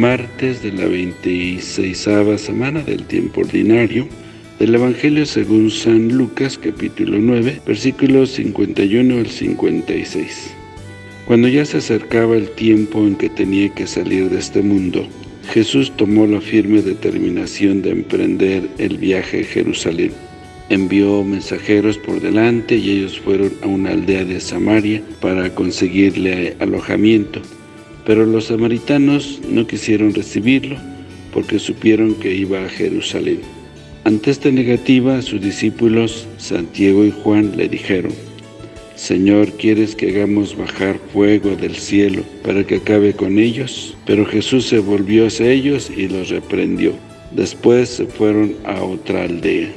martes de la 26 semana del tiempo ordinario del Evangelio según San Lucas capítulo 9 versículos 51 al 56. Cuando ya se acercaba el tiempo en que tenía que salir de este mundo, Jesús tomó la firme determinación de emprender el viaje a Jerusalén. Envió mensajeros por delante y ellos fueron a una aldea de Samaria para conseguirle alojamiento. Pero los samaritanos no quisieron recibirlo porque supieron que iba a Jerusalén. Ante esta negativa, sus discípulos Santiago y Juan le dijeron, Señor, ¿quieres que hagamos bajar fuego del cielo para que acabe con ellos? Pero Jesús se volvió hacia ellos y los reprendió. Después se fueron a otra aldea.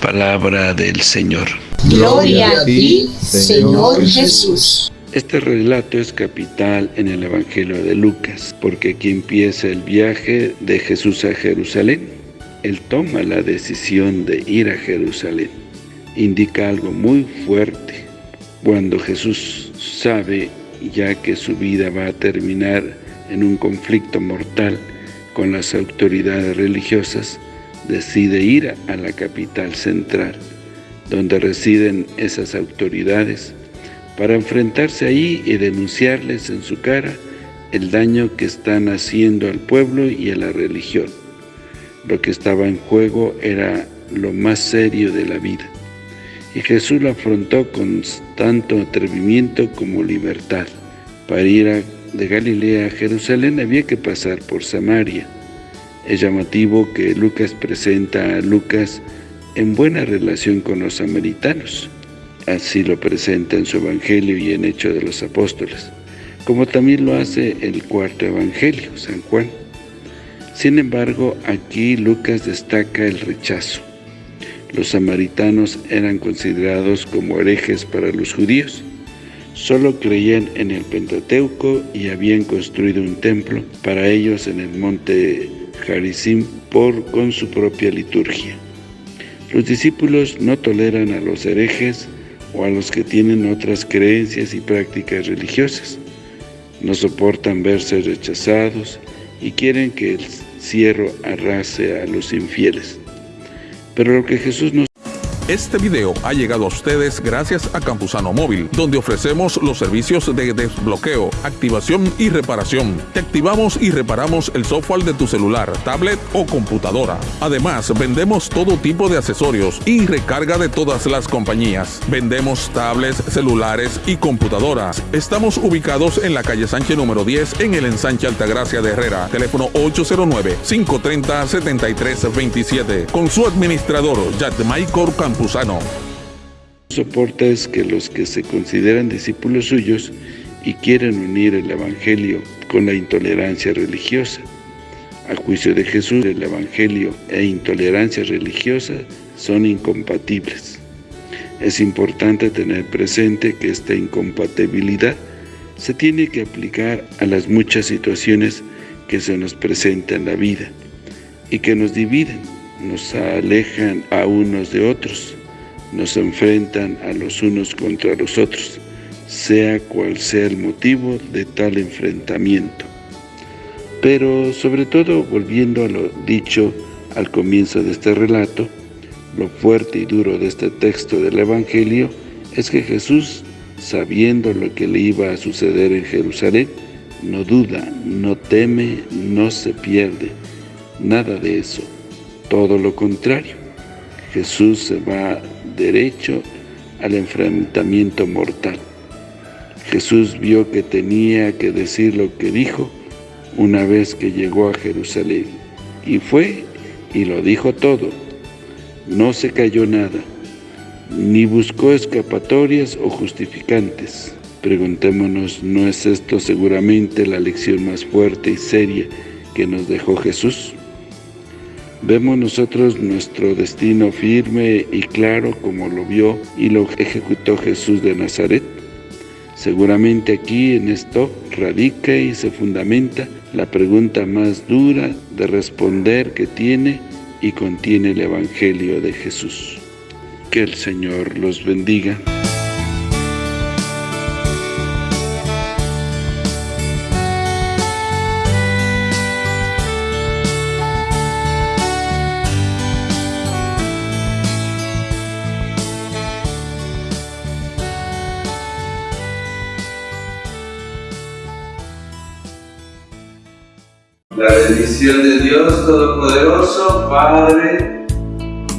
Palabra del Señor. Gloria a ti, Señor Jesús. Este relato es capital en el Evangelio de Lucas, porque aquí empieza el viaje de Jesús a Jerusalén. Él toma la decisión de ir a Jerusalén. Indica algo muy fuerte cuando Jesús sabe ya que su vida va a terminar en un conflicto mortal con las autoridades religiosas, decide ir a la capital central, donde residen esas autoridades, para enfrentarse ahí y denunciarles en su cara el daño que están haciendo al pueblo y a la religión. Lo que estaba en juego era lo más serio de la vida y Jesús lo afrontó con tanto atrevimiento como libertad. Para ir de Galilea a Jerusalén había que pasar por Samaria. Es llamativo que Lucas presenta a Lucas en buena relación con los samaritanos. Así lo presenta en su Evangelio y en Hechos de los Apóstoles, como también lo hace el cuarto Evangelio, San Juan. Sin embargo, aquí Lucas destaca el rechazo. Los samaritanos eran considerados como herejes para los judíos. Solo creían en el Pentateuco y habían construido un templo para ellos en el monte Jarisim por, con su propia liturgia. Los discípulos no toleran a los herejes o a los que tienen otras creencias y prácticas religiosas. No soportan verse rechazados y quieren que el cierro arrase a los infieles. Pero lo que Jesús nos este video ha llegado a ustedes gracias a Campusano Móvil, donde ofrecemos los servicios de desbloqueo, activación y reparación. Te activamos y reparamos el software de tu celular, tablet o computadora. Además, vendemos todo tipo de accesorios y recarga de todas las compañías. Vendemos tablets, celulares y computadoras. Estamos ubicados en la calle Sánchez número 10 en el ensanche Altagracia de Herrera. Teléfono 809-530-7327. Con su administrador, Michael Campusano. Soporta es que los que se consideran discípulos suyos y quieren unir el Evangelio con la intolerancia religiosa. A juicio de Jesús, el Evangelio e intolerancia religiosa son incompatibles. Es importante tener presente que esta incompatibilidad se tiene que aplicar a las muchas situaciones que se nos presentan en la vida y que nos dividen nos alejan a unos de otros, nos enfrentan a los unos contra los otros, sea cual sea el motivo de tal enfrentamiento. Pero sobre todo, volviendo a lo dicho al comienzo de este relato, lo fuerte y duro de este texto del Evangelio es que Jesús, sabiendo lo que le iba a suceder en Jerusalén, no duda, no teme, no se pierde, nada de eso todo lo contrario, Jesús se va derecho al enfrentamiento mortal. Jesús vio que tenía que decir lo que dijo una vez que llegó a Jerusalén. Y fue y lo dijo todo. No se cayó nada, ni buscó escapatorias o justificantes. Preguntémonos, ¿no es esto seguramente la lección más fuerte y seria que nos dejó Jesús? Vemos nosotros nuestro destino firme y claro como lo vio y lo ejecutó Jesús de Nazaret. Seguramente aquí en esto radica y se fundamenta la pregunta más dura de responder que tiene y contiene el Evangelio de Jesús. Que el Señor los bendiga. La bendición de Dios Todopoderoso, Padre,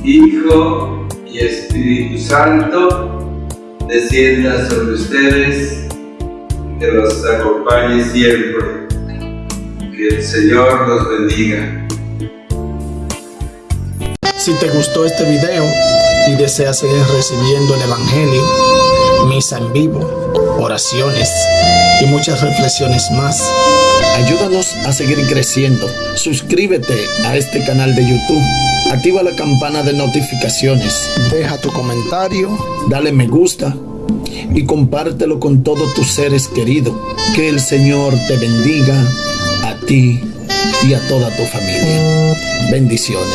Hijo y Espíritu Santo, descienda sobre ustedes, que los acompañe siempre. Que el Señor los bendiga. Si te gustó este video y deseas seguir recibiendo el Evangelio, misa en vivo, oraciones y muchas reflexiones más, ayúdanos a seguir creciendo. Suscríbete a este canal de YouTube. Activa la campana de notificaciones. Deja tu comentario. Dale me gusta. Y compártelo con todos tus seres queridos. Que el Señor te bendiga a ti y a toda tu familia. Bendiciones.